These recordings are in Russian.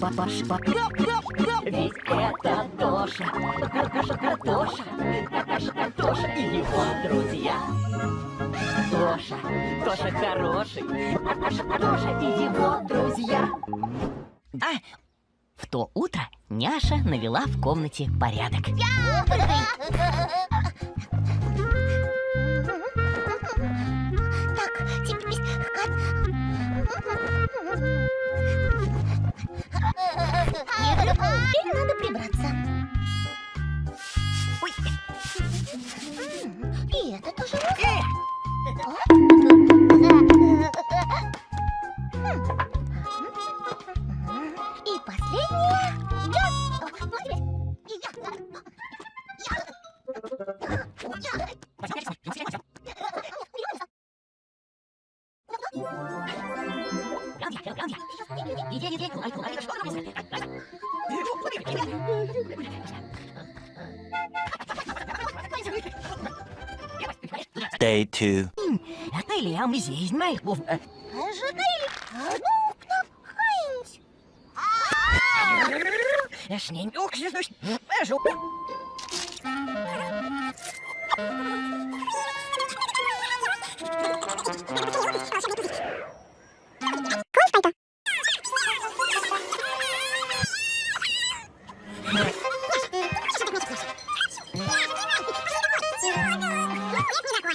Папаша, ведь это Тоша, Картоша, Картоша, Картоша, Картоша и его друзья. Тоша, Тоша хороший, Картоша, Картоша и его друзья. А в то утро Няша навела в комнате порядок. Так, теперь... Теперь надо прибраться. Ой, И это тоже э, И последнее. Day 2 Hy lê hom is my hof. As hy Es neemt ook ze dus. Pas op.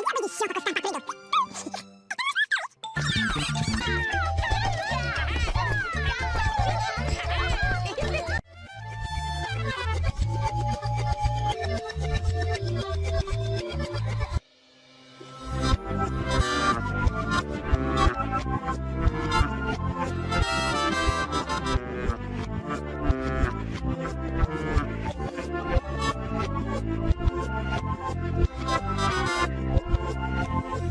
誕生日に試食したパプリカ。